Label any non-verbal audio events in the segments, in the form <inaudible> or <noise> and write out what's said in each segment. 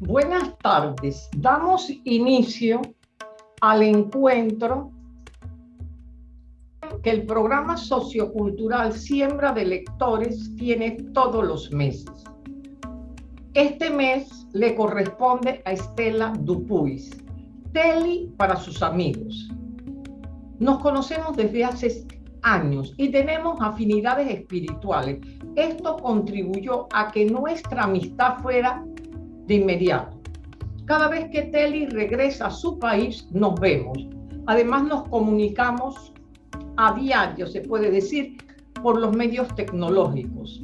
Buenas tardes. Damos inicio al encuentro que el programa sociocultural Siembra de Lectores tiene todos los meses. Este mes le corresponde a Estela Dupuis, Teli para sus amigos. Nos conocemos desde hace años y tenemos afinidades espirituales. Esto contribuyó a que nuestra amistad fuera de inmediato. Cada vez que Teli regresa a su país, nos vemos. Además, nos comunicamos a diario, se puede decir, por los medios tecnológicos.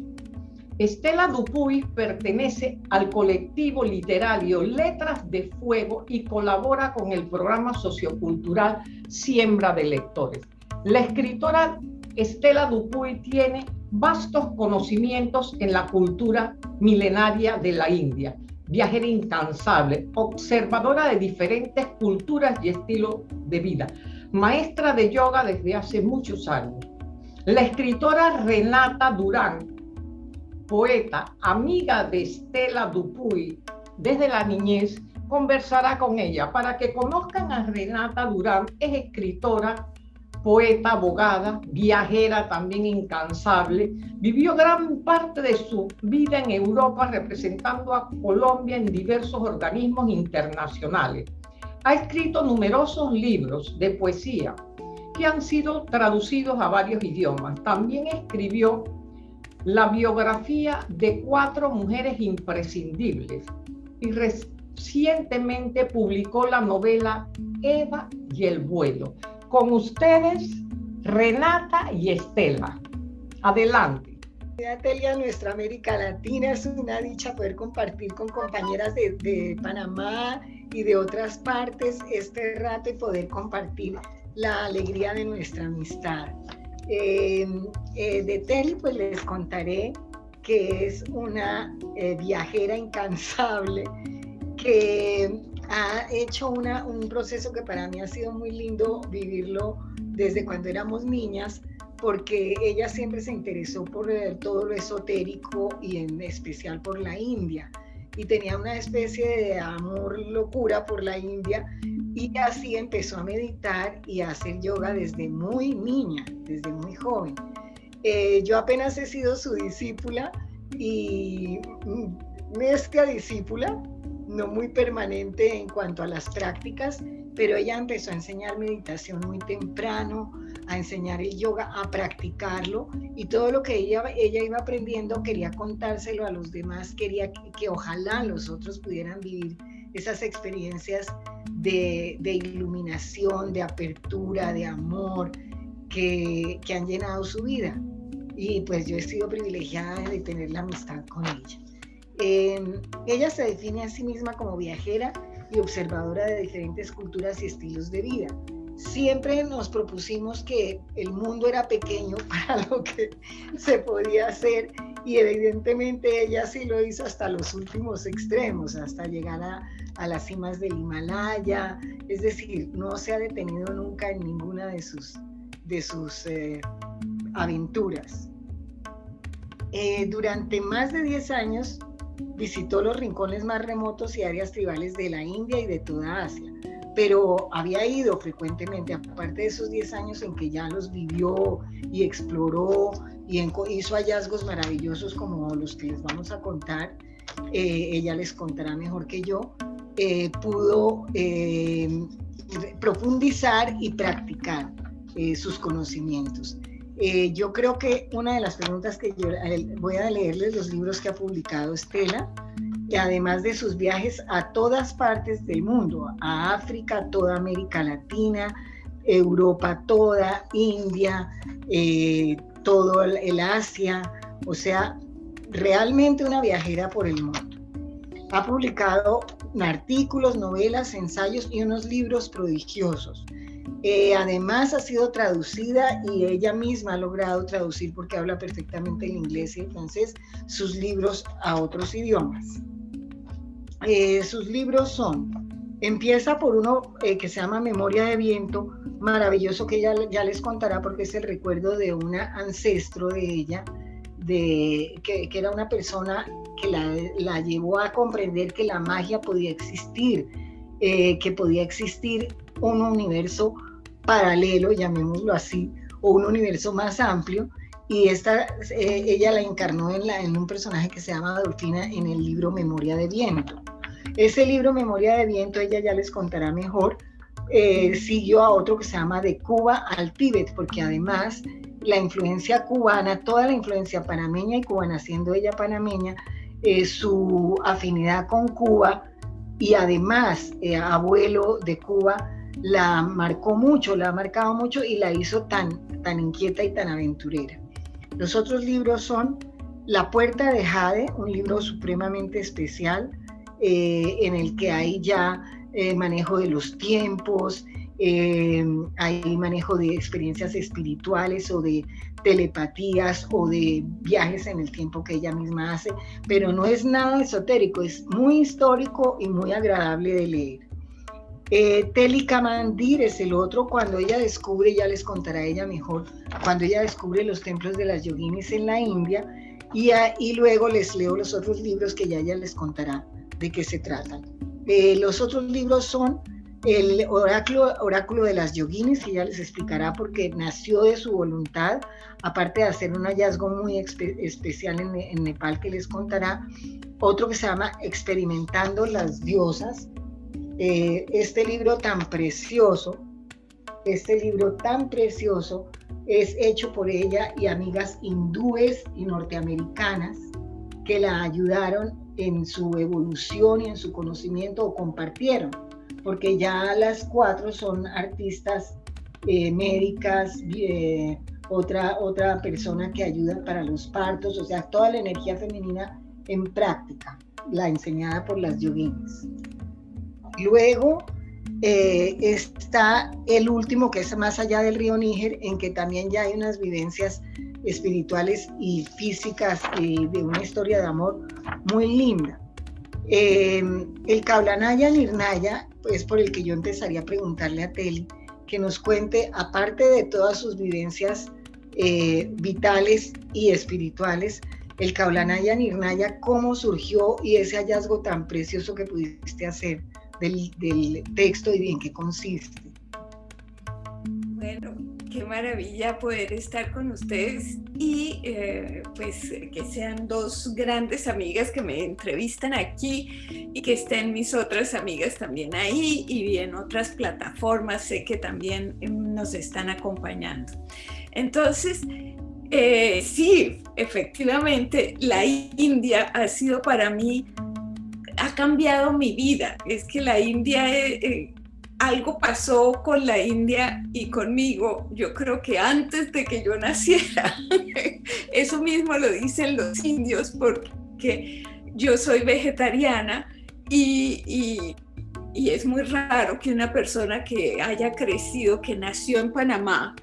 Estela Dupuy pertenece al colectivo literario Letras de Fuego y colabora con el programa sociocultural Siembra de Lectores. La escritora Estela Dupuy tiene vastos conocimientos en la cultura milenaria de la India viajera incansable, observadora de diferentes culturas y estilos de vida, maestra de yoga desde hace muchos años. La escritora Renata Durán, poeta, amiga de Estela Dupuy desde la niñez, conversará con ella para que conozcan a Renata Durán. Es escritora, poeta, abogada, viajera también incansable, vivió gran parte de su vida en Europa representando a Colombia en diversos organismos internacionales. Ha escrito numerosos libros de poesía que han sido traducidos a varios idiomas. También escribió la biografía de cuatro mujeres imprescindibles y recientemente publicó la novela Eva y el vuelo con ustedes, Renata y Estela. Adelante. Atelia, nuestra América Latina es una dicha poder compartir con compañeras de, Panamá y de otras partes este rato y poder compartir la alegría de nuestra amistad. Em, eh, de Teli, pues les contaré que es una eh, viajera incansable que ha hecho un proceso que para mí ha sido muy lindo vivirlo desde cuando éramos niñas, porque ella siempre se interesó por todo lo esotérico y en especial por la India. Y tenía una especie de amor locura por la India y así empezó a meditar y a hacer yoga desde muy niña, desde muy joven. Eh, yo apenas he sido su discípula y nuestra discípula, no muy permanente en cuanto a las prácticas, pero ella empezó a enseñar meditación muy temprano, a enseñar el yoga, a practicarlo y todo lo que ella, ella iba aprendiendo quería contárselo a los demás, quería que, ojalá los otros pudieran vivir esas experiencias de, iluminación, de apertura, de amor que, que han llenado su vida. Y pues yo he sido privilegiada de tener la amistad con ella. Em, ella se define a sí misma como viajera y observadora de diferentes culturas y estilos de vida. Siempre nos propusimos que el mundo era pequeño <laughs> para lo que se podía hacer y evidentemente ella sí lo hizo hasta los últimos extremos, hasta llegar a, las cimas del Himalaya, es decir, no se ha detenido nunca en ninguna de sus, de sus eh, aventuras. Eh, durante más de 10 años visitó los rincones más remotos y áreas tribales de la India y de toda Asia, pero había ido frecuentemente, aparte de esos 10 años en que ya los vivió y exploró y hizo hallazgos maravillosos como los que les vamos a contar, eh, ella les contará mejor que yo, eh, pudo eh, profundizar y practicar sus conocimientos. Eh, yo creo que una de las preguntas que yo voy a leerles los libros que ha publicado Estela, y además de sus viajes a todas partes del mundo, a África, toda América Latina, Europa toda, India, eh, todo el Asia, o sea, realmente una viajera por el mundo. Ha publicado artículos, novelas, ensayos y unos libros prodigiosos. Eh, además ha sido traducida y ella misma ha logrado traducir porque habla perfectamente el inglés y el francés sus libros a otros idiomas. Eh, sus libros son, empieza por uno eh, que se llama Memoria de Viento, maravilloso que ella ya les contará porque es el recuerdo de un ancestro de ella de que, era una persona que la, llevó a comprender que la magia podía existir, que podía existir un universo paralelo, llamémoslo así, o un universo más amplio, y esta, eh, ella la encarnó en, la, en un personaje que se llama Dolfina en el libro Memoria de Viento. Ese libro Memoria de Viento, ella ya les contará mejor, eh, siguió a otro que se llama De Cuba al Tíbet, porque además la influencia cubana, toda la influencia panameña y cubana, siendo ella panameña, eh, su afinidad con Cuba y además abuelo de Cuba, la marcó mucho, la ha marcado mucho y la hizo tan, tan inquieta y tan aventurera. Los otros libros son La Puerta de Jade, un libro supremamente especial eh, en el que hay ya eh, manejo de los tiempos, eh, hay manejo de experiencias espirituales o de telepatías o de viajes en el tiempo que ella misma hace, pero no es nada esotérico, es muy histórico y muy agradable de leer. Eh, Telikamandir es el otro, cuando ella descubre, ya les contará ella mejor, cuando ella descubre los templos de las yoginis en la India, y, y luego les leo los otros libros que ya ella les contará de qué se tratan. Eh, los otros libros son el oráculo, de las yoginis, que ya les explicará porque nació de su voluntad, aparte de hacer un hallazgo muy especial en Nepal que les contará, otro que se llama Experimentando las diosas, eh, este libro tan precioso, este libro tan precioso es hecho por ella y amigas hindúes y norteamericanas que la ayudaron en su evolución y en su conocimiento o compartieron, porque ya las cuatro son artistas eh, médicas, eh, otra, otra persona que ayuda para los partos, o sea, toda la energía femenina en práctica, la enseñada por las yoginis. Luego eh, está el último, que es más allá del río Níger, en que también ya hay unas vivencias espirituales y físicas eh, de una historia de amor muy linda. Eh, el Kaulanaya Nirnaya, es por el que yo empezaría a preguntarle a Teli, que nos cuente, aparte de todas sus vivencias vitales y espirituales, el Kaulanaya Nirnaya, cómo surgió y ese hallazgo tan precioso que pudiste hacer del, texto y en qué consiste. Bueno, qué maravilla poder estar con ustedes y eh, pues que sean dos grandes amigas que me entrevistan aquí y que estén mis otras amigas también ahí y en otras plataformas sé que también nos están acompañando. Entonces, eh, sí, efectivamente, la India ha sido para mí ha cambiado mi vida. Es que la India, eh, eh, algo pasó con la India y conmigo, yo creo que antes de que yo naciera. <laughs> Eso mismo lo dicen los indios porque yo soy vegetariana y, y es muy raro que una persona que haya crecido, que nació en Panamá,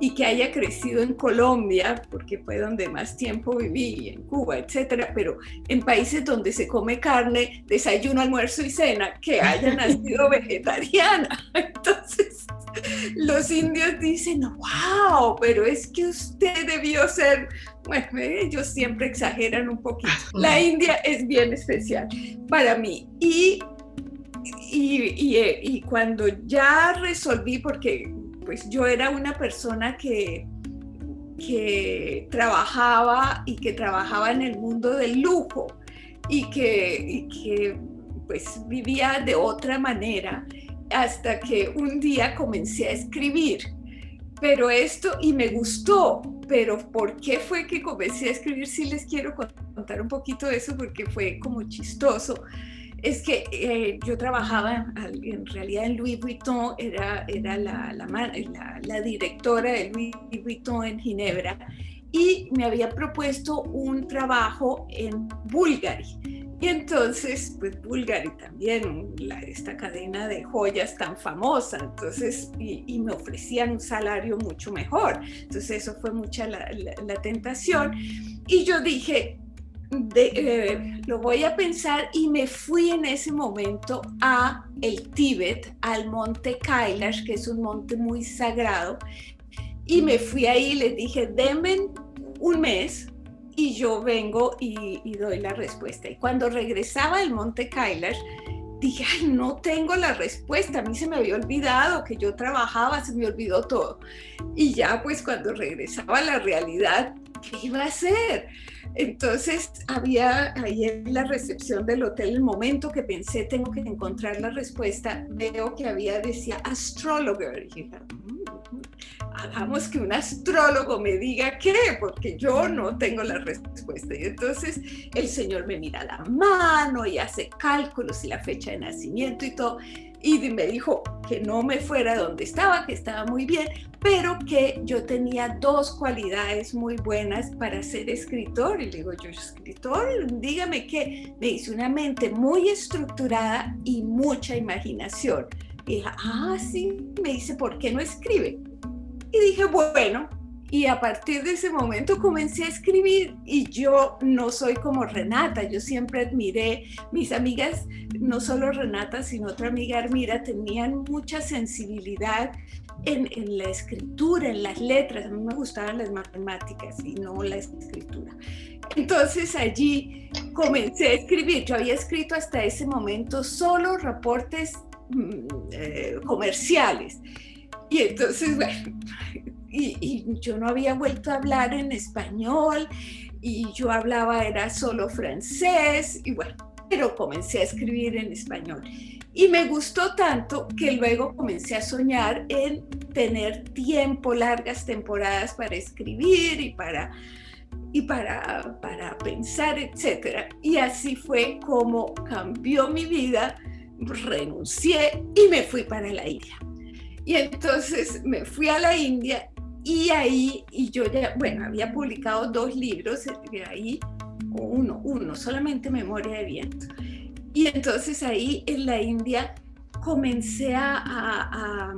y que haya crecido en Colombia, porque fue donde más tiempo viví, en Cuba, etcétera, pero en países donde se come carne, desayuno, almuerzo y cena, que haya <laughs> nacido vegetariana. <laughs> Entonces, los indios dicen, wow, pero es que usted debió ser, bueno, ellos siempre exageran un poquito. La India es bien especial para mí. Y, y, y, y cuando ya resolví, porque pues yo era una persona que, que trabajaba y que trabajaba en el mundo del lujo y que, que pues vivía de otra manera hasta que un día comencé a escribir. Pero esto, y me gustó, pero ¿por qué fue que comencé a escribir? Sí les quiero contar un poquito de eso porque fue como chistoso es que eh, yo trabajaba en realidad en Louis Vuitton, era, era la, la, directora de Louis Vuitton en Ginebra y me había propuesto un trabajo en Bulgari. Y entonces, pues Bulgari también, esta cadena de joyas tan famosa, entonces, y, me ofrecían un salario mucho mejor. Entonces eso fue mucha la tentación. Y yo dije, eh, lo voy a pensar y me fui en ese momento a el Tíbet, al monte Kailash, que es un monte muy sagrado, y me fui ahí y les dije, denme un mes y yo vengo y, doy la respuesta. Y cuando regresaba al Monte Kailash, dije, ay, no tengo la respuesta, a mí se me había olvidado que yo trabajaba, se me olvidó todo. Y ya pues cuando regresaba a la realidad, ¿qué iba a hacer? Entonces había ahí en la recepción del hotel el momento que pensé tengo que encontrar la respuesta, veo que había decía astrologer. Y dije, mm, hagamos que un astrólogo me diga qué, porque yo no tengo la respuesta. Y entonces el señor me mira la mano y hace cálculos y la fecha de nacimiento y todo y me dijo que no me fuera donde estaba, que estaba muy bien, pero que yo tenía dos cualidades muy buenas para ser escritor. Y le digo, yo escritor, dígame qué. Me dice una mente muy estructurada y mucha imaginación. Y dije, ah, sí, me dice, ¿por qué no escribe? Y dije, bueno, y a partir de ese momento comencé a escribir y yo no soy como Renata, yo siempre admiré, mis amigas, no solo Renata, sino otra amiga Armira, tenían mucha sensibilidad en, en, la escritura, en las letras, a mí me gustaban las matemáticas y no la escritura. Entonces allí comencé a escribir, yo había escrito hasta ese momento solo reportes mm, eh, comerciales. Y entonces, <laughs> bueno, y, yo no había vuelto a hablar en español y yo hablaba era solo francés y bueno, pero comencé a escribir en español. Y me gustó tanto que luego comencé a soñar en tener tiempo, largas temporadas para escribir y para, y para, para pensar, etc. Y así fue como cambió mi vida, renuncié y me fui para la India. Y entonces me fui a la India y ahí, y yo ya, bueno, había publicado dos libros de ahí, uno, uno, solamente Memoria de Viento. Y entonces ahí en la India comencé a, a,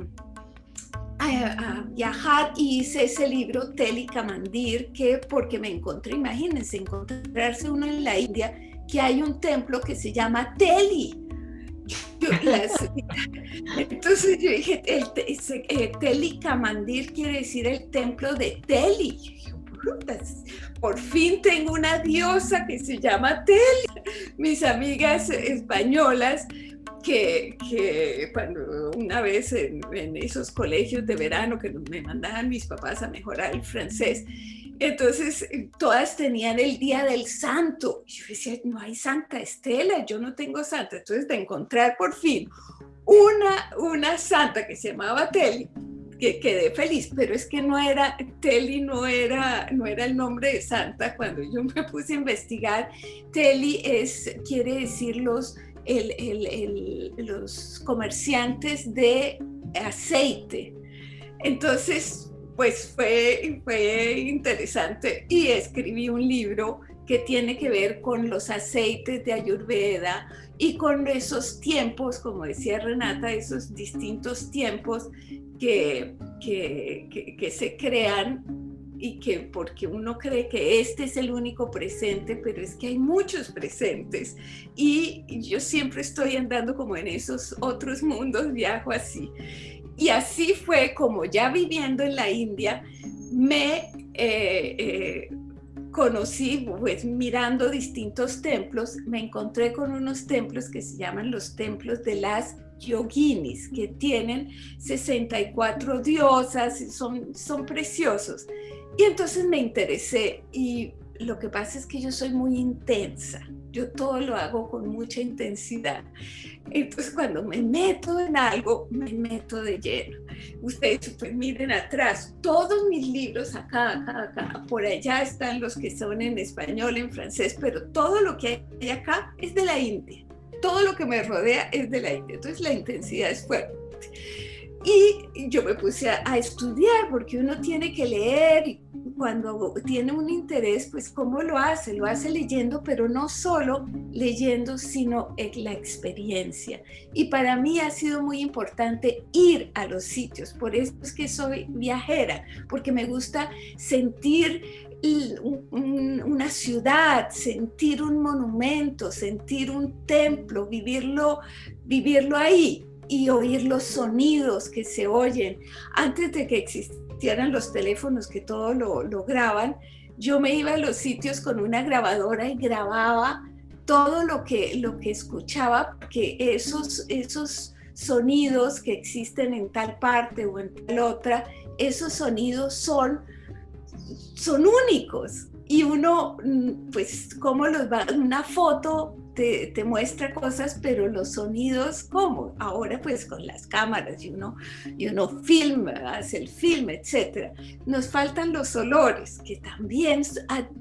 a, viajar y hice ese libro Teli Kamandir, que porque me encontré, imagínense, encontrarse uno en la India, que hay un templo que se llama Teli <laughs> entonces yo dije, el, eh, Teli Kamandir quiere decir el templo de Teli. por fin tengo una diosa que se llama Teli. Mis amigas españolas que, que, cuando una vez en, en, esos colegios de verano que me mandaban mis papás a mejorar el francés, entonces, eh, todas tenían el día del santo. Yo decía, no hay Santa Estela, yo no tengo santa. Entonces, de encontrar por fin una, una santa que se llamaba Teli, que quedé feliz, pero es que no era, Teli no era, no era el nombre de santa. Cuando yo me puse a investigar, Teli es, quiere decir los, los comerciantes de aceite. Entonces, pues fue, fue interesante y escribí un libro que tiene que ver con los aceites de Ayurveda y con esos tiempos, como decía Renata, esos distintos tiempos que, que, que, se crean y que porque uno cree que este es el único presente, pero es que hay muchos presentes y yo siempre estoy andando como en esos otros mundos, viajo así. Y así fue como ya viviendo en la India, me eh, eh, conocí, pues mirando distintos templos, me encontré con unos templos que se llaman los templos de las yoginis, que tienen 64 diosas, son, son preciosos. Y entonces me interesé y lo que pasa es que yo soy muy intensa, yo todo lo hago con mucha intensidad. Entonces cuando me meto en algo, me meto de lleno. Ustedes pues miren atrás, todos mis libros acá, acá, acá, por allá están los que son en español, en francés, pero todo lo que hay acá es de la India. Todo lo que me rodea es de la India. Entonces la intensidad es fuerte. Y yo me puse a, estudiar porque uno tiene que leer y cuando tiene un interés, pues ¿cómo lo hace? Lo hace leyendo, pero no solo leyendo, sino en la experiencia. Y para mí ha sido muy importante ir a los sitios, por eso es que soy viajera, porque me gusta sentir una ciudad, sentir un monumento, sentir un templo, vivirlo, vivirlo ahí y oír los sonidos que se oyen. Antes de que existieran los teléfonos que todo lo, lo graban, yo me iba a los sitios con una grabadora y grababa todo lo que, lo que escuchaba, que esos, esos sonidos que existen en tal parte o en tal otra, esos sonidos son, son únicos. Y uno, mm, pues, ¿cómo los va? Una foto te, muestra cosas, pero los sonidos, ¿cómo? Ahora pues con las cámaras y uno, y uno filma, hace el film, etc. Nos faltan los olores, que también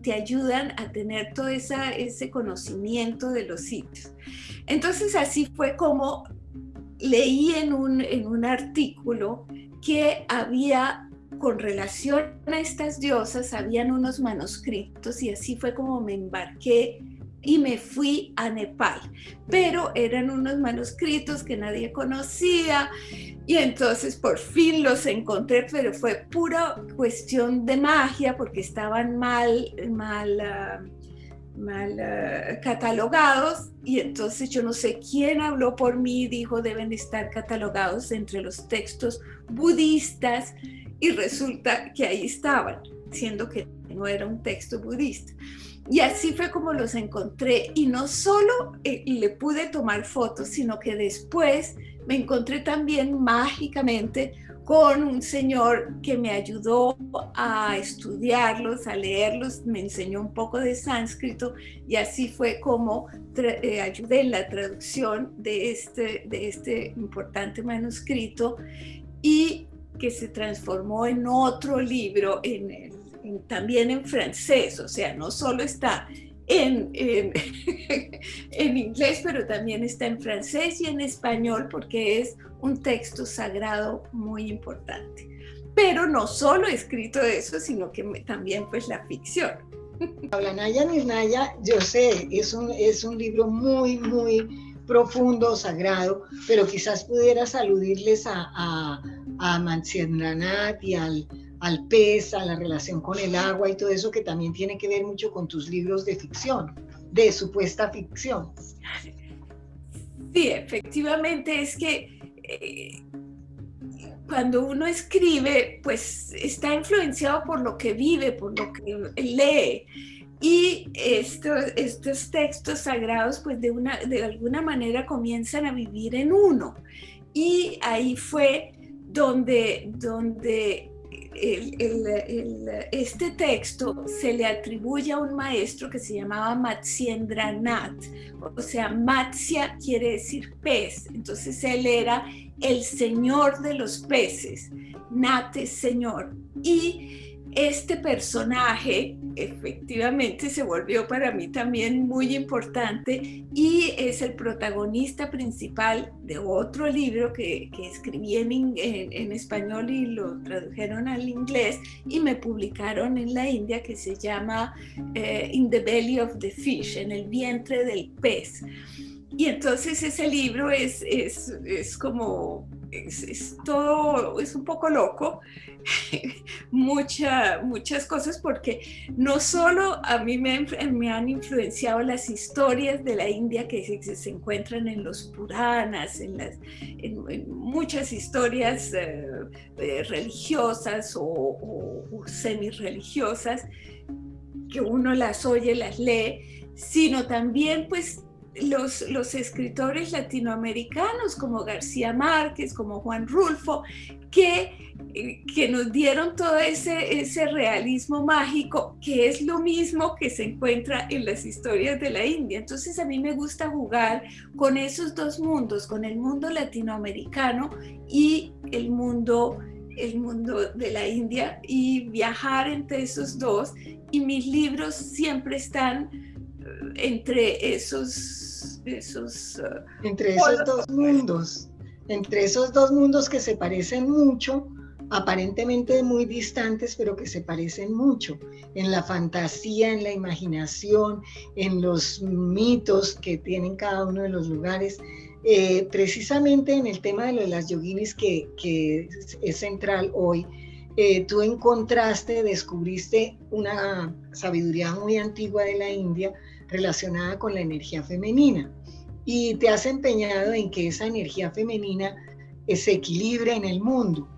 te ayudan a tener todo esa, ese conocimiento de los sitios. Entonces así fue como leí en un, en un artículo que había con relación a estas diosas, habían unos manuscritos y así fue como me embarqué y me fui a Nepal. Pero eran unos manuscritos que nadie conocía y entonces por fin los encontré, pero fue pura cuestión de magia porque estaban mal, mal, ah, mal ah, catalogados y entonces yo no sé quién habló por mí, dijo deben estar catalogados entre los textos budistas y resulta que ahí estaban, siendo que no era un texto budista. Y así fue como los encontré. Y no solo eh, le pude tomar fotos, sino que después me encontré también mágicamente con un señor que me ayudó a estudiarlos, a leerlos, me enseñó un poco de sánscrito y así fue como eh, ayudé en la traducción de este, de este importante manuscrito y que se transformó en otro libro en el también en francés, o sea, no solo está en, <laughs> en, inglés, pero también está en francés y en español porque es un texto sagrado muy importante. Pero no solo he escrito eso, sino que también pues la ficción. Naya Nirnaya, yo sé, es un, es un libro muy, muy profundo, sagrado, pero quizás pudieras aludirles a, a, a y al, al pez, a la relación con el agua y todo eso que también tiene que ver mucho con tus libros de ficción, de supuesta ficción. Sí, efectivamente es que eh, cuando uno escribe, pues está influenciado por lo que vive, por lo que lee. Y estos, estos textos sagrados, pues de, una, de alguna manera comienzan a vivir en uno. Y ahí fue donde, donde este texto se le atribuye a un maestro que se llamaba Nath, o sea, Matsya quiere decir pez, entonces él era el señor de los peces, Nat señor, y este personaje efectivamente se volvió para mí también muy importante y es el protagonista principal de otro libro que, escribí en, español y lo tradujeron al inglés y me publicaron en la India que se llama eh, In the Belly of the Fish, en el vientre del pez. Y entonces ese libro es, es, como, es, todo, es un poco loco, <laughs> Mucha, muchas cosas porque no solo a mí me, han influenciado las historias de la India que se, encuentran en los Puranas, en, las, en, muchas historias eh, eh, religiosas o, o semi-religiosas, que uno las oye, las lee, sino también pues los, escritores latinoamericanos como García Márquez, como Juan Rulfo, que, que nos dieron todo ese, ese realismo mágico, que es lo mismo que se encuentra en las historias de la India. Entonces a mí me gusta jugar con esos dos mundos, con el mundo latinoamericano y el mundo el mundo de la India y viajar entre esos dos y mis libros siempre están entre esos... esos uh, entre esos dos mundos, entre esos dos mundos que se parecen mucho, aparentemente muy distantes, pero que se parecen mucho en la fantasía, en la imaginación, en los mitos que tienen cada uno de los lugares. Eh, precisamente en el tema de, las yoginis que, que es central hoy, eh, tú encontraste, descubriste una sabiduría muy antigua de la India relacionada con la energía femenina y te has empeñado en que esa energía femenina se equilibre en el mundo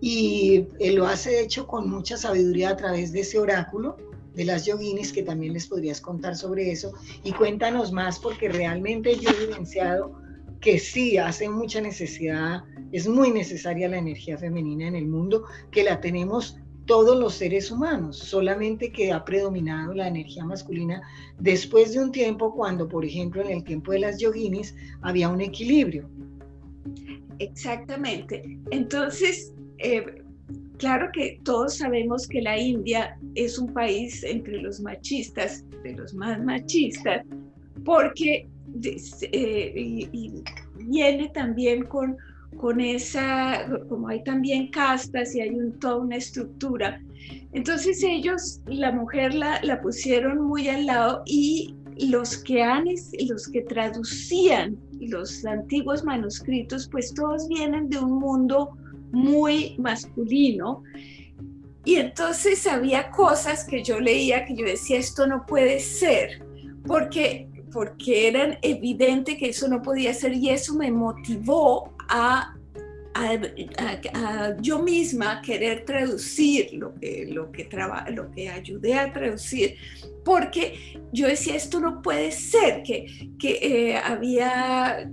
y eh, lo has hecho con mucha sabiduría a través de ese oráculo de las yoginis, que también les podrías contar sobre eso. Y cuéntanos más, porque realmente yo he evidenciado que sí hace mucha necesidad, es muy necesaria la energía femenina en el mundo, que la tenemos todos los seres humanos, solamente que ha predominado la energía masculina después de un tiempo cuando, por ejemplo, en el tiempo de las yoginis había un equilibrio. Exactamente. Entonces, eh, claro que todos sabemos que la India es un país entre los machistas, de los más machistas, porque eh, viene también con con esa, como hay también castas y hay toda una estructura. Entonces ellos, la mujer la, la pusieron muy al lado y los que han, los que traducían los antiguos manuscritos, pues todos vienen de un mundo muy masculino. Y entonces había cosas que yo leía que yo decía, esto no puede ser, porque, porque eran evidente que eso no podía ser y eso me motivó a, yo misma querer traducir lo que, lo, que lo que ayudé a traducir, porque yo decía, esto no puede ser, que, que eh, había,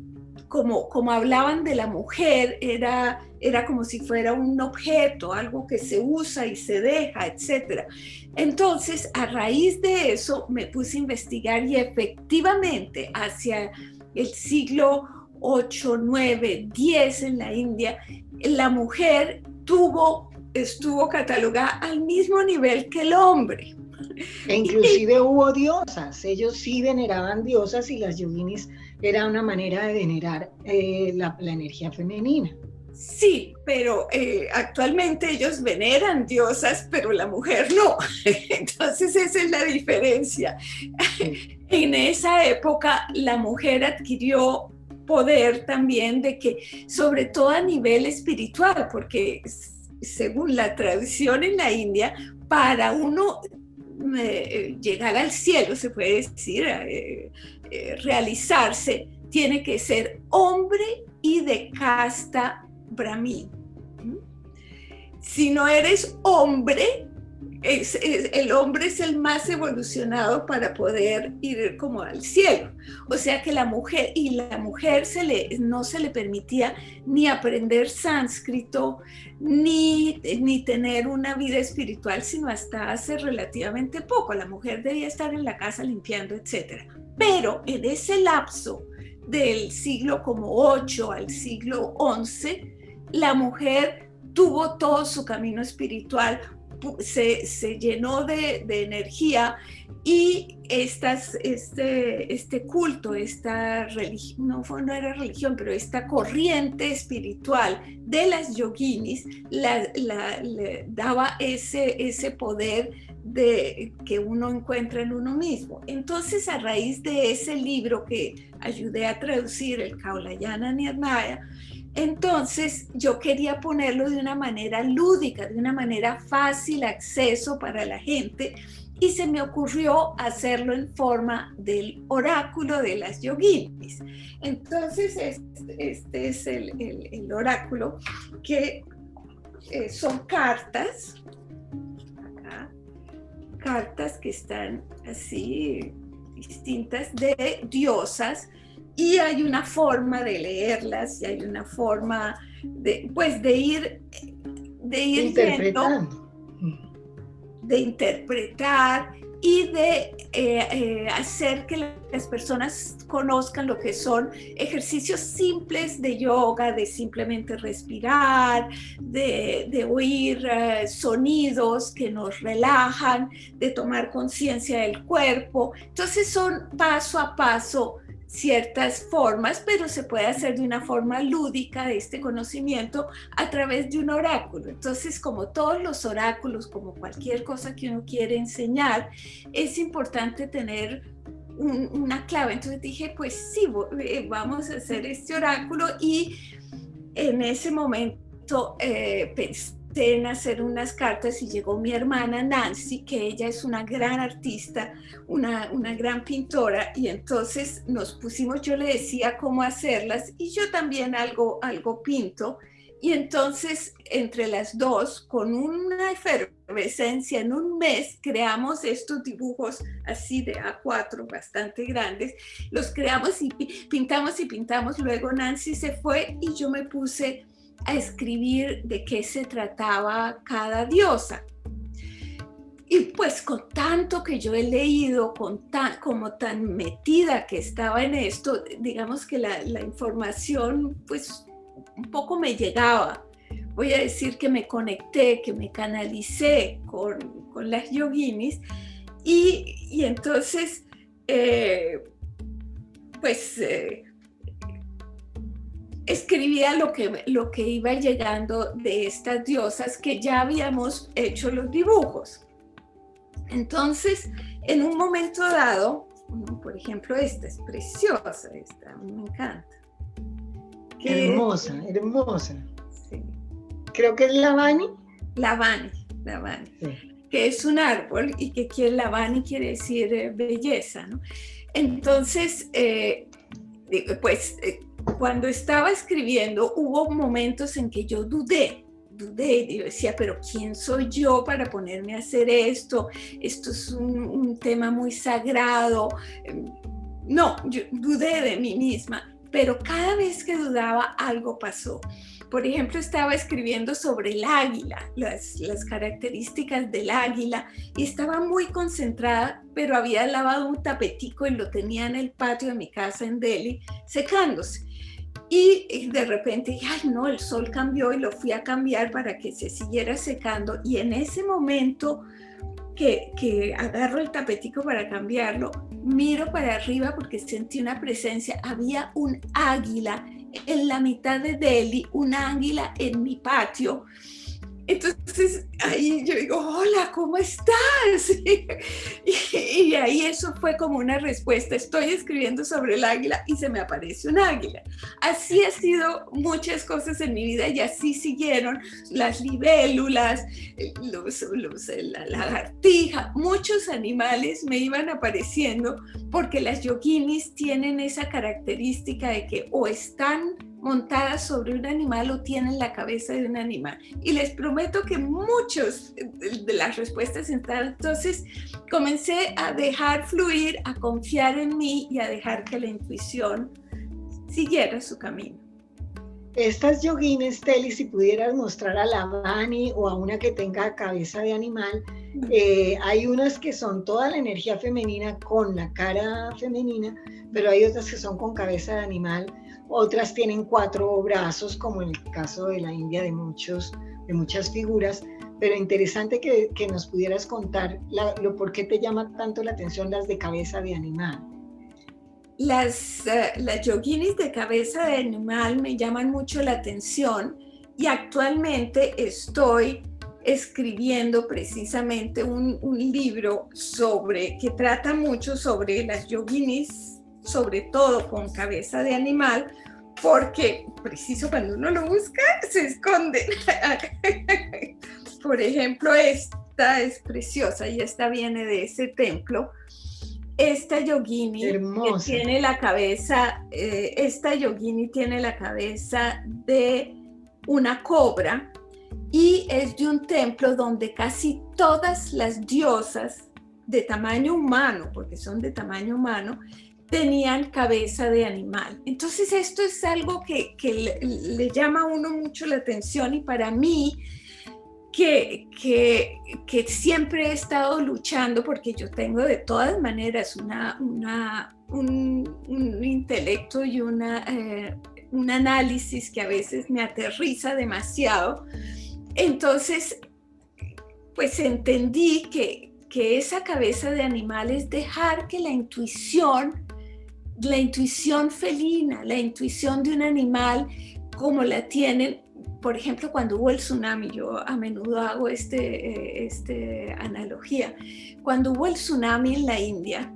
como, como hablaban de la mujer, era, era como si fuera un objeto, algo que se usa y se deja, etc. Entonces, a raíz de eso, me puse a investigar y efectivamente hacia el siglo 8, 9, 10 en la India, la mujer tuvo, estuvo catalogada al mismo nivel que el hombre. E inclusive hubo diosas, ellos sí veneraban diosas y las yoginis era una manera de venerar eh, la, energía femenina. Sí, pero eh, actualmente ellos veneran diosas, pero la mujer no. <laughs> Entonces esa es la diferencia. En esa época la mujer adquirió poder también de que, sobre todo a nivel espiritual, porque según la tradición en la India, para uno eh, llegar al cielo, se puede decir, eh, eh, realizarse, tiene que ser hombre y de casta brahmin. ¿Mm? Si no eres hombre, el hombre es el más evolucionado para poder ir como al cielo. O sea que la mujer, y la mujer se le, no se le permitía ni aprender sánscrito, ni, ni tener una vida espiritual, sino hasta hace relativamente poco. La mujer debía estar en la casa limpiando, etc. Pero en ese lapso del siglo como 8 al siglo 11, la mujer tuvo todo su camino espiritual se, llenó de, energía y estas, este, este culto, esta religión, no, no era religión, pero esta corriente espiritual de las yoginis la, daba ese, ese poder de, que uno encuentra en uno mismo. Entonces, a raíz de ese libro que ayudé a traducir, el Kaulayana Nirnaya, entonces yo quería ponerlo de una manera lúdica, de una manera fácil acceso para la gente y se me ocurrió hacerlo en forma del oráculo de las yoginis. Entonces este, es el, oráculo que eh, son cartas, cartas que están así distintas de diosas y hay una forma de leerlas y hay una forma de, pues, de ir, de ir interpretando. de interpretar y de eh, eh, hacer que las personas conozcan lo que son ejercicios simples de yoga, de simplemente respirar, de, de oír eh, sonidos que nos relajan, de tomar conciencia del cuerpo. Entonces son paso a paso ciertas formas, pero se puede hacer de una forma lúdica de este conocimiento a través de un oráculo. Entonces, como todos los oráculos, como cualquier cosa que uno quiere enseñar, es importante tener una clave. Entonces dije, pues sí, eh, vamos a hacer este oráculo y en ese momento eh, pensé en hacer unas cartas y llegó mi hermana Nancy, que ella es una gran artista, una, una gran pintora, y entonces nos pusimos, yo le decía cómo hacerlas y yo también algo, algo pinto. Y entonces, entre las dos, con una efervescencia, en un mes creamos estos dibujos así de A4, bastante grandes. Los creamos y pintamos y pintamos. Luego Nancy se fue y yo me puse a escribir de qué se trataba cada diosa. Y pues con tanto que yo he leído, con tan, como tan metida que estaba en esto, digamos que la, información pues un poco me llegaba. Voy a decir que me conecté, que me canalicé con, con las yoginis y, y entonces eh, pues eh, escribía lo que, lo que iba llegando de estas diosas que ya habíamos hecho los dibujos. Entonces, en un momento dado, por ejemplo, esta es preciosa, esta me encanta. hermosa, hermosa. Creo que es Lavani. Lavani, Lavani. Que es un árbol y que quiere, Lavani quiere decir eh, belleza, ¿no? Entonces, eh, pues eh, cuando estaba escribiendo hubo momentos en que yo dudé dudé y decía, pero ¿quién soy yo para ponerme a hacer esto? Esto es un, tema muy sagrado. No, yo dudé de mí misma, pero cada vez que dudaba algo pasó. Por ejemplo, estaba escribiendo sobre el águila, las, las, características del águila, y estaba muy concentrada, pero había lavado un tapetico y lo tenía en el patio de mi casa en Delhi, secándose. Y de repente ay no, el sol cambió y lo fui a cambiar para que se siguiera secando. Y en ese momento que, que agarro el tapetico para cambiarlo, miro para arriba porque sentí una presencia. Había un águila en la mitad de Delhi, un águila en mi patio entonces ahí yo digo, hola, ¿cómo estás? <laughs> Y, ahí eso fue como una respuesta. Estoy escribiendo sobre el águila y se me aparece un águila. Así ha sido muchas cosas en mi vida y así siguieron las libélulas, los, los, la lagartija, muchos animales me iban apareciendo porque las yoginis tienen esa característica de que o están montadas sobre un animal o tienen la cabeza de un animal. Y les prometo que muchos de las respuestas están. Entonces comencé a dejar fluir, a confiar en mí y a dejar que la intuición siguiera su camino. Estas yogines, Teli, si pudieras mostrar a la Bani o a una que tenga cabeza de animal, eh, hay unas que son toda la energía femenina con la cara femenina, pero hay otras que son con cabeza de animal otras tienen cuatro brazos, como en el caso de la India de, muchos, de muchas figuras, pero interesante que, nos pudieras contar lo por qué te llama tanto la atención las de cabeza de animal. Las, eh, las yoginis de cabeza de animal me llaman mucho la atención y actualmente estoy escribiendo precisamente un, un libro sobre que trata mucho sobre las yoginis sobre todo con cabeza de animal, porque preciso cuando uno lo busca se esconde. Por ejemplo, esta es preciosa y esta viene de ese templo. Esta yogini que tiene la cabeza, eh, esta yogini tiene la cabeza de una cobra y es de un templo donde casi todas las diosas de tamaño humano, porque son de tamaño humano, tenían cabeza de animal. Entonces esto es algo que, le, llama a uno mucho la atención y para mí, que, que, siempre he estado luchando porque yo tengo de todas maneras una, un, intelecto y una, eh, un análisis que a veces me aterriza demasiado. Entonces, pues entendí que, que esa cabeza de animal es dejar que la intuición la intuición felina, la intuición de un animal como la tienen, por ejemplo, cuando hubo el tsunami, yo a menudo hago este, eh, este analogía, cuando hubo el tsunami en la India,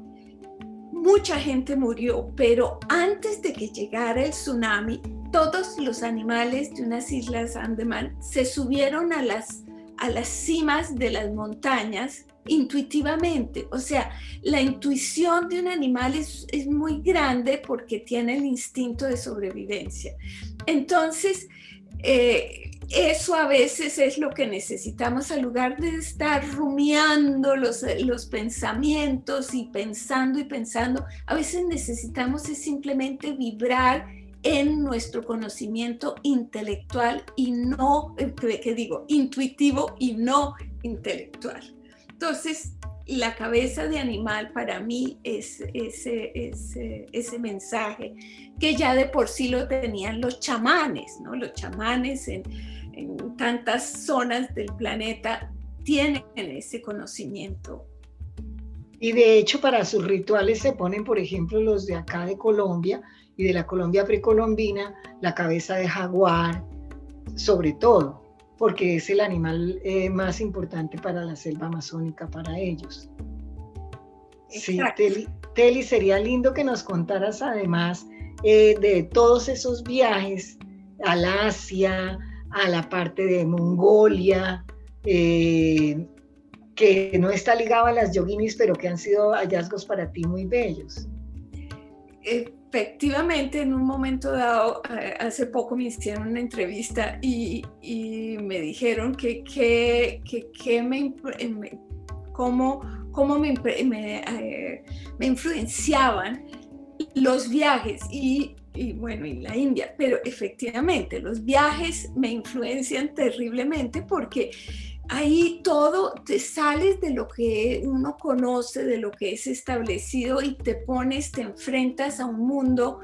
mucha gente murió, pero antes de que llegara el tsunami, todos los animales de unas islas Andaman se subieron a las, a las cimas de las montañas intuitivamente. O sea, la intuición de un animal es, muy grande porque tiene el instinto de sobrevivencia. Entonces, Eh, eso a veces es lo que necesitamos al lugar de estar rumiando los, los pensamientos y pensando y pensando. A veces necesitamos es simplemente vibrar en nuestro conocimiento intelectual y no, eh, ¿qué digo? Intuitivo y no intelectual. Entonces, la cabeza de animal para mí es ese, mensaje que ya de por sí lo tenían los chamanes, ¿no? Los chamanes en, en tantas zonas del planeta tienen ese conocimiento. Y de hecho para sus rituales se ponen, por ejemplo, los de acá de Colombia y de la Colombia precolombina, la cabeza de jaguar, sobre todo porque es el animal eh, más importante para la selva amazónica para ellos. Sí, Teli, sería lindo que nos contaras además eh, de todos esos viajes al Asia, a la parte de Mongolia, eh, que no está ligado a las yoginis, pero que han sido hallazgos para ti muy bellos efectivamente en un momento dado, eh, hace poco me hicieron una entrevista y, me dijeron que, que, que, me, cómo, cómo me, eh, me, influenciaban los viajes y, bueno, y la India, pero efectivamente los viajes me influencian terriblemente porque ahí todo te sales de lo que uno conoce, de lo que es establecido y te pones, te enfrentas a un mundo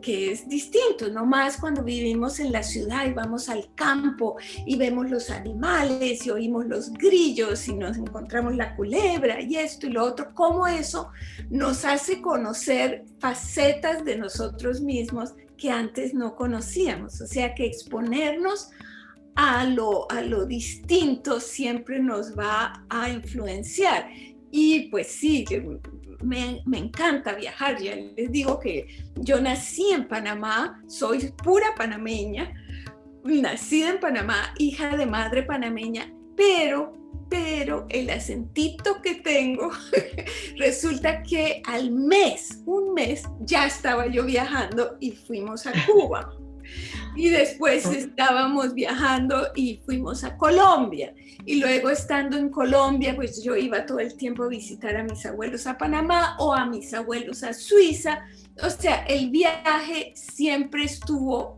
que es distinto, no más cuando vivimos en la ciudad y vamos al campo y vemos los animales y oímos los grillos y nos encontramos la culebra y esto y lo otro, cómo eso nos hace conocer facetas de nosotros mismos que antes no conocíamos, o sea que exponernos a lo, a lo distinto siempre nos va a influenciar. Y pues sí, me, me, encanta viajar. Ya les digo que yo nací en Panamá, soy pura panameña, nacida en Panamá, hija de madre panameña, pero, pero el acentito que tengo, <laughs> resulta que al mes, un mes, ya estaba yo viajando y fuimos a <laughs> Cuba. Y después estábamos viajando y fuimos a Colombia. Y luego estando en Colombia, pues yo iba todo el tiempo a visitar a mis abuelos a Panamá o a mis abuelos a Suiza. O sea, el viaje siempre estuvo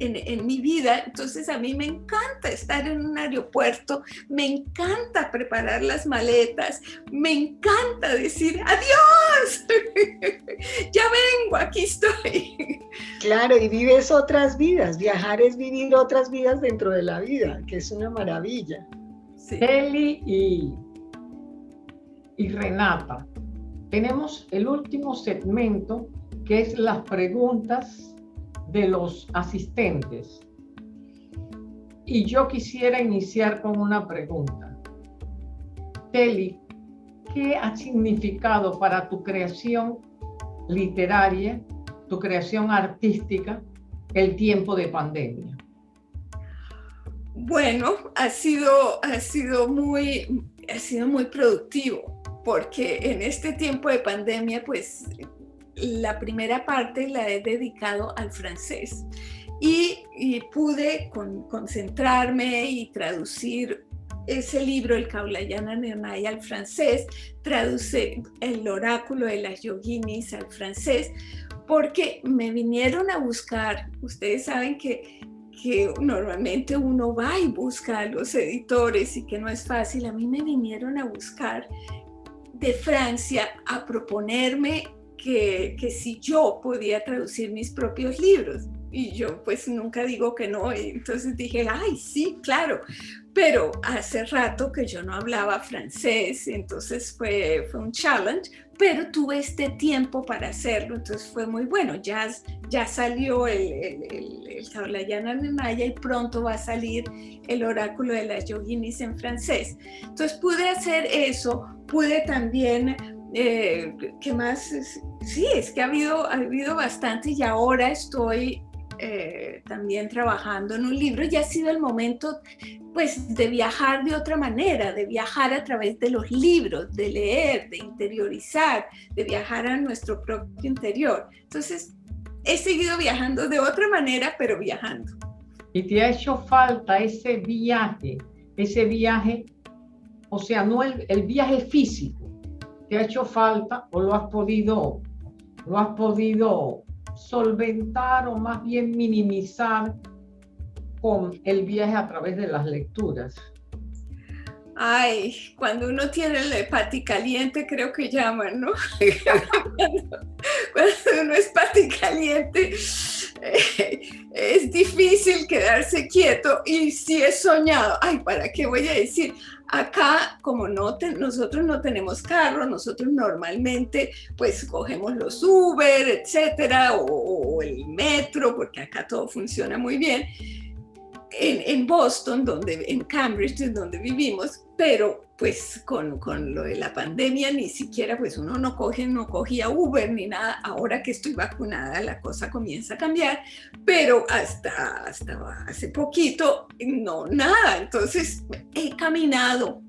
en, mi vida. Entonces a mí me encanta estar en un aeropuerto, me encanta preparar las maletas, me encanta decir adiós, <laughs> ya vengo, aquí estoy. Claro, y vives otras vidas. Viajar es vivir otras vidas dentro de la vida, que es una maravilla. Sí. Eli y, y Renata, tenemos el último segmento que es las preguntas de los asistentes. Y yo quisiera iniciar con una pregunta. Teli, ¿qué ha significado para tu creación literaria, tu creación artística, el tiempo de pandemia? Bueno, ha sido, ha sido, muy, ha sido muy productivo, porque en este tiempo de pandemia, pues la primera parte la he dedicado al francés. Y, pude concentrarme y traducir ese libro, el Kaulayana Nirnaya al francés, traduce el oráculo de las yoginis al francés, porque me vinieron a buscar, ustedes saben que, que normalmente uno va y busca a los editores y que no es fácil, a mí me vinieron a buscar de Francia a proponerme que, si yo podía traducir mis propios libros. Y yo pues nunca digo que no, entonces dije, ay, sí, claro, pero hace rato que yo no hablaba francés, entonces fue, fue un challenge, pero tuve este tiempo para hacerlo, entonces fue muy bueno. Ya, ya salió el, el, el, Maya y pronto va a salir el oráculo de las yoginis en francés. Entonces pude hacer eso, pude también eh, ¿Qué más? Sí, es que ha habido, ha habido bastante y ahora estoy eh, también trabajando en un libro y ha sido el momento pues de viajar de otra manera, de viajar a través de los libros, de leer, de interiorizar, de viajar a nuestro propio interior. Entonces, he seguido viajando de otra manera, pero viajando. y te ha hecho falta ese viaje, ese viaje, o sea, no el, el viaje físico, te ha hecho falta o lo has podido, lo has podido solventar o más bien minimizar con el viaje a través de las lecturas. Ay, cuando uno tiene la pati caliente, creo que llaman, ¿no? <laughs> cuando, uno es pati caliente, eh, es difícil quedarse quieto y si he soñado, ay, ¿para qué voy a decir? Acá, como no nosotros no tenemos carro, nosotros normalmente pues cogemos los Uber, etcétera, o el metro, porque acá todo funciona muy bien en, Boston, donde, en Cambridge, donde vivimos, pero pues con, con, lo de la pandemia ni siquiera pues uno no coge, no cogía Uber ni nada. Ahora que estoy vacunada la cosa comienza a cambiar, pero hasta, hasta hace poquito no, nada. Entonces he caminado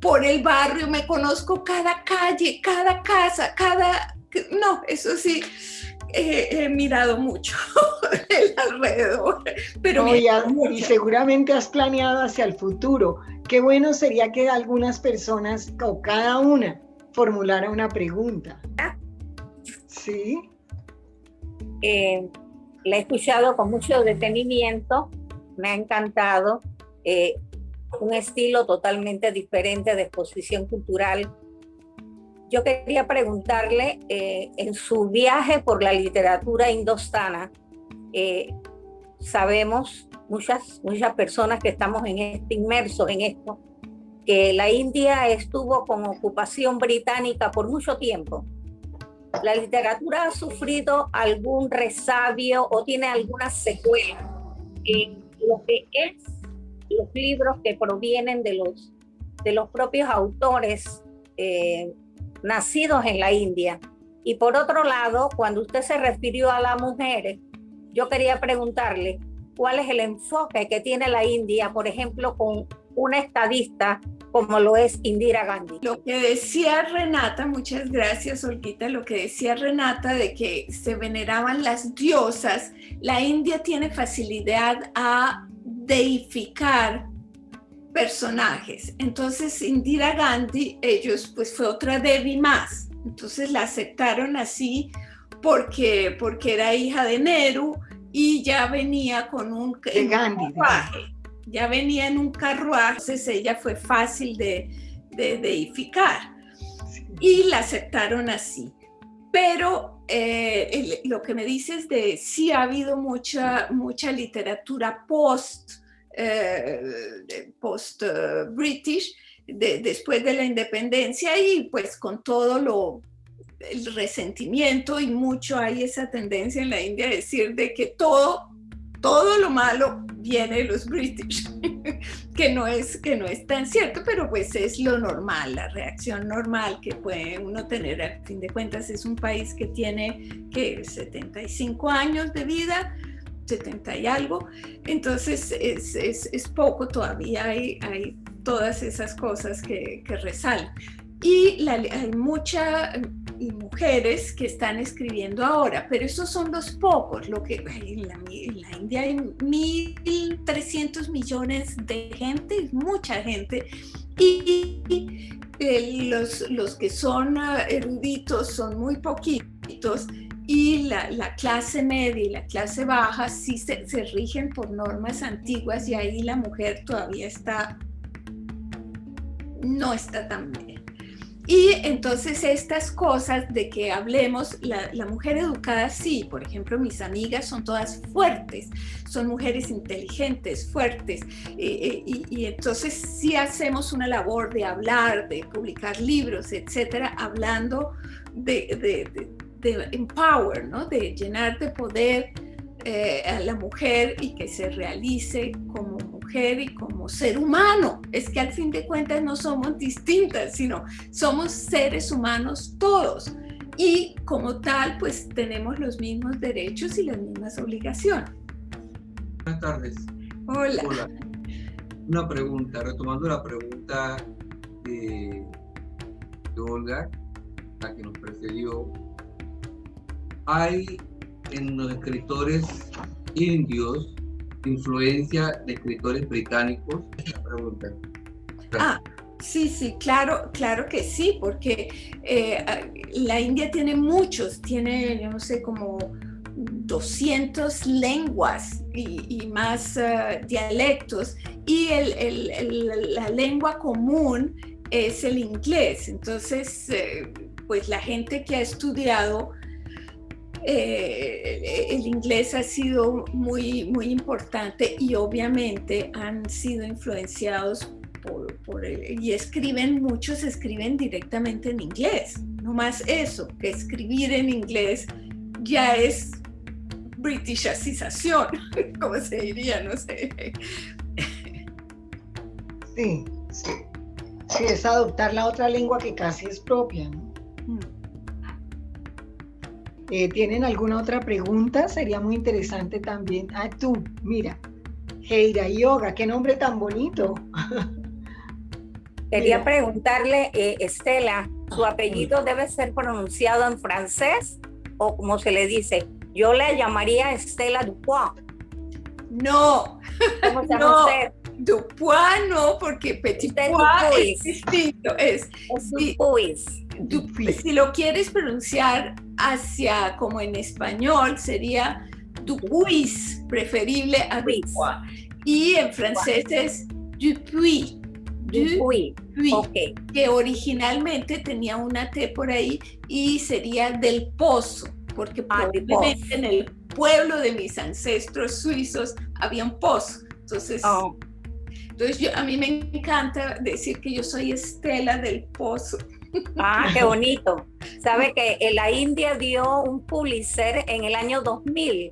por el barrio, me conozco cada calle, cada casa, cada... No, eso sí, he mirado mucho <laughs> el alrededor. Pero y, seguramente has planeado hacia el futuro. Qué bueno sería que algunas personas o cada una formulara una pregunta. Sí. Eh, la he escuchado con mucho detenimiento, me ha encantado. Eh, un estilo totalmente diferente de exposición cultural yo quería preguntarle, eh, en su viaje por la literatura indostana, eh, sabemos muchas, muchas personas que estamos en este, inmersos en esto, que la India estuvo con ocupación británica por mucho tiempo. ¿La literatura ha sufrido algún resabio o tiene alguna secuela en lo que es los libros que provienen de los, de los propios autores eh, nacidos en la India. Y por otro lado, cuando usted se refirió a las mujeres, yo quería preguntarle cuál es el enfoque que tiene la India, por ejemplo, con una estadista como lo es Indira Gandhi. Lo que decía Renata, muchas gracias Olguita, lo que decía Renata de que se veneraban las diosas, la India tiene facilidad a deificar personajes. Entonces Indira Gandhi, ellos pues fue otra Devi más. Entonces la aceptaron así porque, porque era hija de Nehru y ya venía con un, carruaje. Ya venía en un carruaje, entonces ella fue fácil de, de deificar. Y la aceptaron así. Pero eh, lo que me dices de sí ha habido mucha, mucha literatura post eh, post-British, después de la independencia y pues con todo lo el resentimiento y mucho hay esa tendencia en la India a decir de que todo todo lo malo viene de los British, <laughs> que no es que no es tan cierto, pero pues es lo normal, la reacción normal que puede uno tener. A fin de cuentas es un país que tiene que 75 años de vida, 70 y algo, entonces es, es, es poco todavía, hay, hay, todas esas cosas que, que resaltan. Y hay muchas mujeres que están escribiendo ahora, pero esos son los pocos, lo que en la, en la India hay 1.300 millones de gente, mucha gente, y, y los, los que son eruditos son muy poquitos, y la, clase media y la clase baja sí se, se, rigen por normas antiguas y ahí la mujer todavía está, no está tan bien. Y entonces estas cosas de que hablemos, la, la, mujer educada sí, por ejemplo, mis amigas son todas fuertes, son mujeres inteligentes, fuertes, eh, eh, y, y, entonces sí hacemos una labor de hablar, de publicar libros, etcétera, hablando de, de de empower, ¿no? de llenar de poder eh, a la mujer y que se realice como mujer y como ser humano. Es que al fin de cuentas no somos distintas, sino somos seres humanos todos. Y como tal, pues tenemos los mismos derechos y las mismas obligaciones. Buenas tardes. Hola. Hola. Una pregunta, retomando la pregunta de, de Olga, la que nos precedió, hay en los escritores indios influencia de escritores británicos? Ah, sí, sí, claro, claro que sí, porque eh, la India tiene muchos, tiene, yo no sé, como 200 lenguas y, más eh, dialectos, y la lengua común es el inglés. Entonces, eh, pues la gente que ha estudiado eh, el inglés ha sido muy, muy importante y obviamente han sido influenciados por, por y escriben, muchos escriben directamente en inglés. No más eso, que escribir en inglés ya es britishización, <laughs> como se diría, no sé. Sí, sí. Sí, es adoptar la otra lengua que casi es propia. Mm. Eh, ¿Tienen alguna otra pregunta? Sería muy interesante también. Ah, tú, mira. Heira Yoga, qué nombre tan bonito. Quería preguntarle, eh, Estela, ¿su apellido debe ser pronunciado en francés o como se le dice? Yo le llamaría Estela Dupois. No, ¿Cómo se llama no. usted? Dupois no, porque Petit Pois es distinto. Es, es Dupuis. Si lo quieres pronunciar hacia como en español, sería Dupuis, preferible a Dupois. Y en francés es Dupuis. Dupuis. Okay. Que originalmente tenía una T por ahí y sería del pozo, porque ah, probablemente en el pueblo de mis ancestros suizos había un pozo. Entonces, oh. Entonces, yo, a mí me encanta decir que yo soy Estela del Pozo. Ah, qué <laughs> bonito. Sabe que en la India dio un Pulitzer en el año 2000,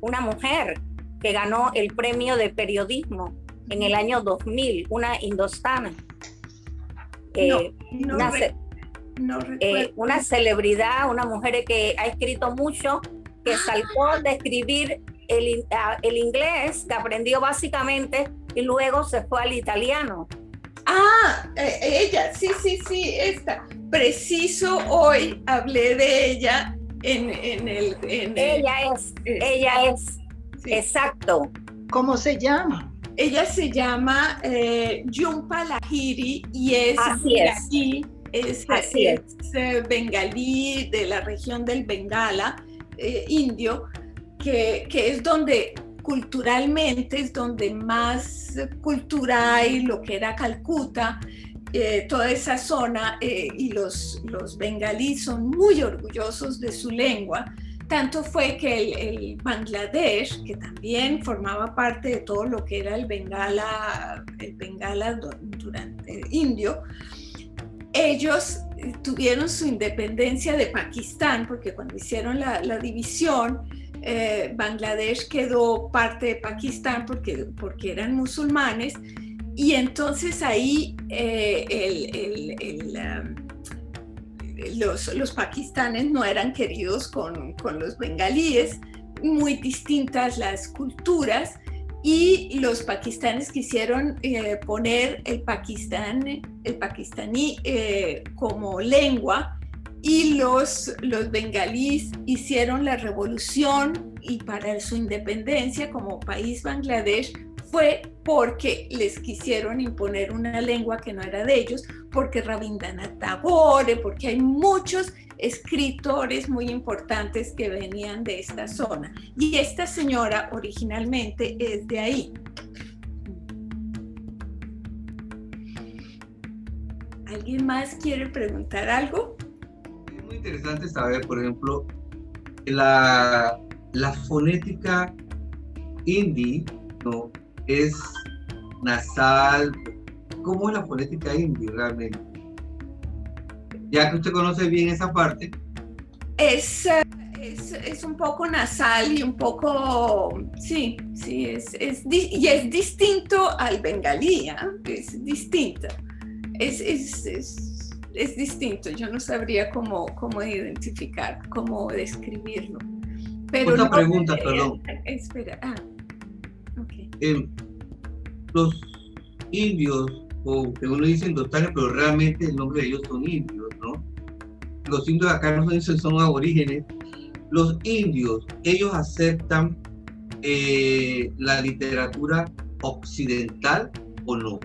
una mujer que ganó el premio de periodismo en el año 2000, una indostana. Eh, una, eh, una celebridad, una mujer que ha escrito mucho, que saltó de escribir el, el inglés, que aprendió básicamente y luego se fue al italiano. Ah, eh, ella, sí, sí, sí, esta. Preciso hoy hablé de ella en, el... ella es, eh, ella es, exacto. ¿Cómo se llama? Ella se llama eh, Jumpa Lahiri y es Así es. es, es. bengalí de la región del Bengala, indio, que, que es donde culturalmente es donde más cultura hay, lo que era Calcuta, eh, toda esa zona, eh, y los, los bengalíes son muy orgullosos de su lengua. Tanto fue que el, Bangladesh, que también formaba parte de todo lo que era el Bengala, el Bengala durante indio, ellos tuvieron su independencia de Pakistán, porque cuando hicieron la división, eh, Bangladesh quedó parte de Pakistán porque, porque eran musulmanes. Y entonces ahí eh, um, los, los, pakistanes no eran queridos con, con, los bengalíes, muy distintas las culturas. Y los pakistanes quisieron eh, poner el, pakistán, el pakistaní como lengua y los, los bengalíes hicieron la revolución y para su independencia como país Bangladesh fue porque les quisieron imponer una lengua que no era de ellos, porque Rabindranath Tagore, porque hay muchos escritores muy importantes que venían de esta zona. Y esta señora originalmente es de ahí. ¿Alguien más quiere preguntar algo? Interesante saber, por ejemplo, la, la fonética hindi, ¿no? Es nasal. ¿Cómo es la fonética hindi realmente? Ya que usted conoce bien esa parte. Es, es, es un poco nasal y un poco, sí, sí, es, es, y es distinto al bengalí, ¿eh? es distinto. Es, es, es, distinto, yo no sabría cómo, cómo identificar, cómo describirlo. Pero Otra pregunta, perdón. Espera, ah, eh, los indios, o que uno dice indostanes, pero realmente el nombre de ellos son indios, ¿no? Los indios acá no son, son aborígenes. Los indios, ellos aceptan eh, la literatura occidental o no?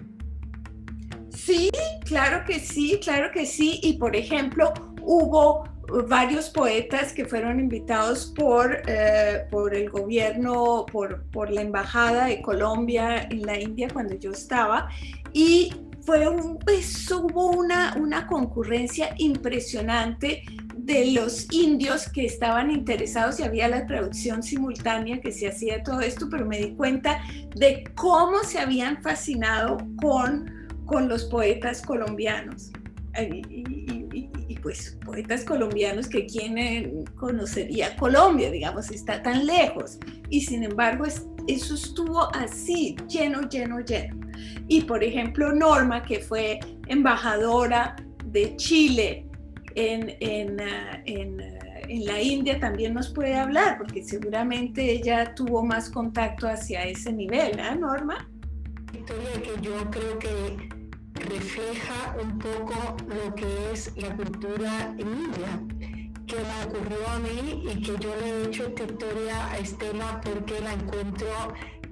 Sí, claro que sí, claro que sí. Y por ejemplo, hubo varios poetas que fueron invitados por, eh, por el gobierno, por, por la Embajada de Colombia en la India cuando yo estaba. Y fue un, pues, hubo una, una concurrencia impresionante de los indios que estaban interesados y había la traducción simultánea que se hacía todo esto, pero me di cuenta de cómo se habían fascinado con, con los poetas colombianos. Y, pues poetas colombianos que quién conocería Colombia, digamos, está tan lejos. Y sin embargo, eso estuvo así, lleno, lleno, lleno. Y por ejemplo, Norma, que fue embajadora de Chile en, en, ah, en, en, la India también nos puede hablar, porque seguramente ella tuvo más contacto hacia ese nivel, ¿eh, Norma? Historia que yo creo que refleja un poco lo que es la cultura en India, que me ocurrió a mí y que yo le he hecho esta historia a Estela porque la encuentro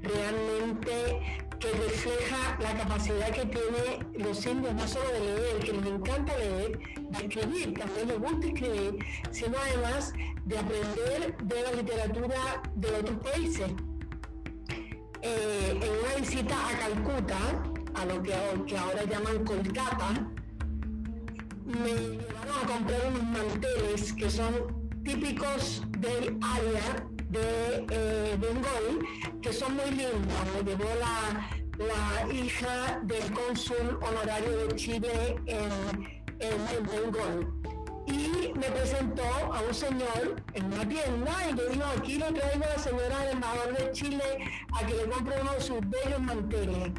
realmente que refleja la capacidad que tienen los indios, no solo de leer, que les encanta leer, de escribir, también les gusta escribir, sino además de aprender de la literatura de otros países. Eh, en una visita a Calcuta, a lo que, ahora llaman Kolkata, me llevaron a comprar unos manteles que son típicos del área de eh, que son muy lindos. Me llevó la, la hija del cónsul honorario de Chile en, en. Y me presentó a un señor en una tienda y le dijo, aquí le traigo a la señora del embajador de Chile a que le compre uno de sus bellos manteles.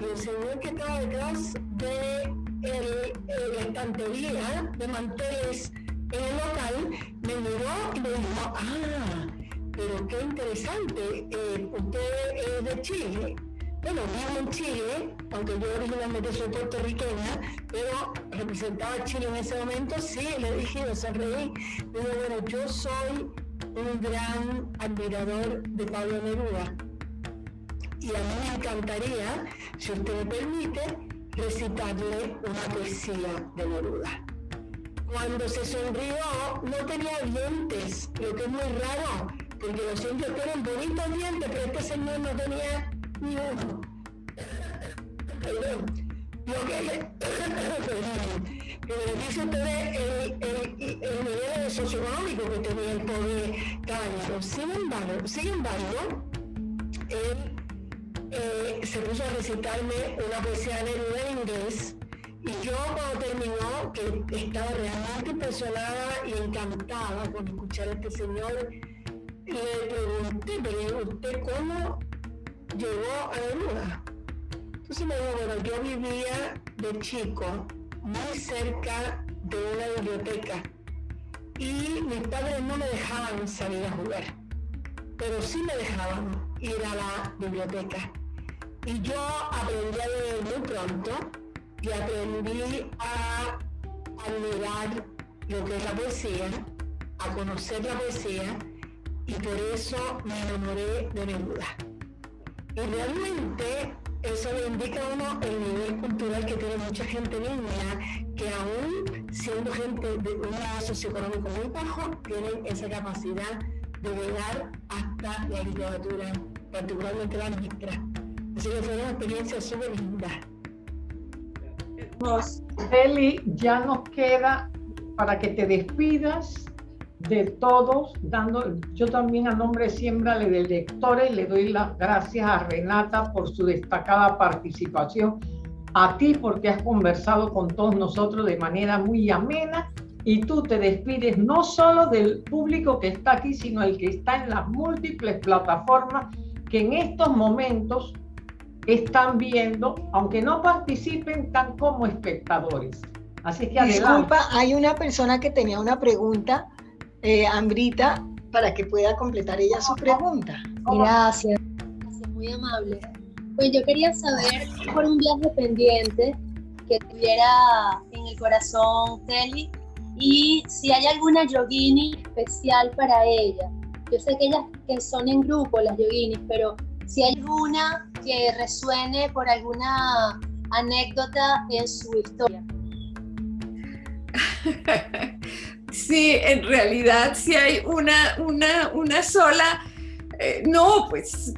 Y el señor que estaba detrás de el, la estantería de manteles en el local me miró y me dijo, ah, pero qué interesante, eh, usted es de Chile. Bueno, vivo en Chile, aunque yo originalmente soy puertorriqueña, pero representaba a Chile en ese momento, sí, le dije, me sonreí, pero bueno, yo soy un gran admirador de Pablo Neruda. Y a mí me encantaría, si usted me permite, recitarle una poesía de Neruda. Cuando se sonrió, no tenía dientes, lo que es muy raro, porque los indios tienen bonitos dientes, pero este señor no tenía uno. Perdón. Lo que le, dice usted el, el, el nivel socioeconómico que tenía el pobre caballero. Sin embargo, sin embargo, él eh, se puso a recitarme una poesía de en inglés y yo cuando terminó, que estaba realmente impresionada y encantada con escuchar a este señor, le pregunté, pero ¿usted cómo llegó a Neruda? Entonces me dijo, bueno, yo vivía de chico muy cerca de una biblioteca y mis padres no me dejaban salir a jugar, pero sí me dejaban ir a la biblioteca. Y yo aprendí a leer muy pronto y aprendí a admirar lo que es la poesía, a conocer la poesía y por eso me enamoré de Neruda. Y realmente eso le indica a uno el nivel cultural que tiene mucha gente niña, que aún siendo gente de un grado socioeconómico muy bajo, tienen esa capacidad de llegar hasta la literatura, particularmente la nuestra. Así que fue una experiencia súper linda. Eli, ya nos queda para que te despidas de todos, dando, yo también a nombre de Siembra de Lectores le doy las gracias a Renata por su destacada participación, a ti porque has conversado con todos nosotros de manera muy amena y tú te despides no solo del público que está aquí, sino el que está en las múltiples plataformas que en estos momentos están viendo, aunque no participen, tan como espectadores. Así que Disculpa, hay una persona que tenía una pregunta eh, Ambrita para que pueda completar ella su pregunta. Gracias, gracias, muy amable. Pues yo quería saber por un viaje pendiente que tuviera en el corazón Kelly y si hay alguna yogini especial para ella, Yo sé que ellas que son en grupo, las yoginis, pero si hay una que resuene por alguna anécdota en su historia. <laughs> Sí, en realidad si hay una, una, una sola, eh, no, pues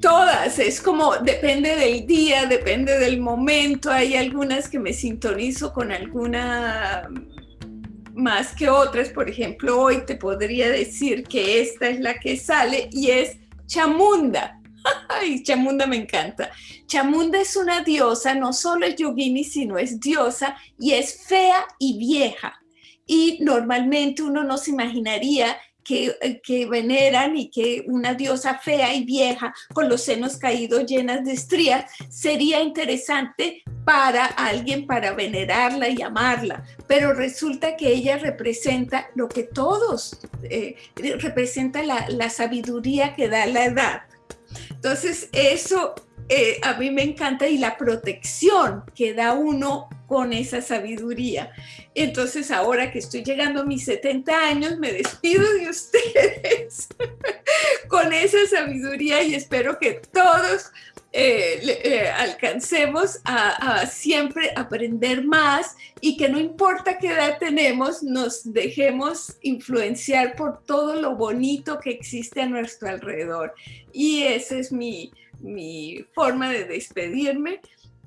todas, es como depende del día, depende del momento, hay algunas que me sintonizo con alguna más que otras, por ejemplo, hoy te podría decir que esta es la que sale y es Chamunda. <laughs> Ay, Chamunda me encanta. Chamunda es una diosa, no solo es yogini, sino es diosa y es fea y vieja. Y normalmente uno no se imaginaría que, eh, que, veneran y que una diosa fea y vieja con los senos caídos llenas de estrías sería interesante para alguien para venerarla y amarla, pero resulta que ella representa lo que todos, eh, representa la, la sabiduría que da la edad. Entonces eso eh, a mí me encanta y la protección que da uno con esa sabiduría. Entonces ahora que estoy llegando a mis 70 años, me despido de ustedes <laughs> con esa sabiduría y espero que todos eh, eh, alcancemos a, a, siempre aprender más y que no importa qué edad tenemos, nos dejemos influenciar por todo lo bonito que existe a nuestro alrededor. Y ese es mi, mi forma de despedirme,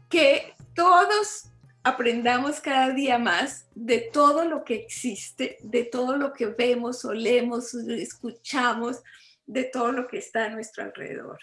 que todos aprendamos cada día más de todo lo que existe, de todo lo que vemos, olemos, escuchamos, de todo lo que está a nuestro alrededor.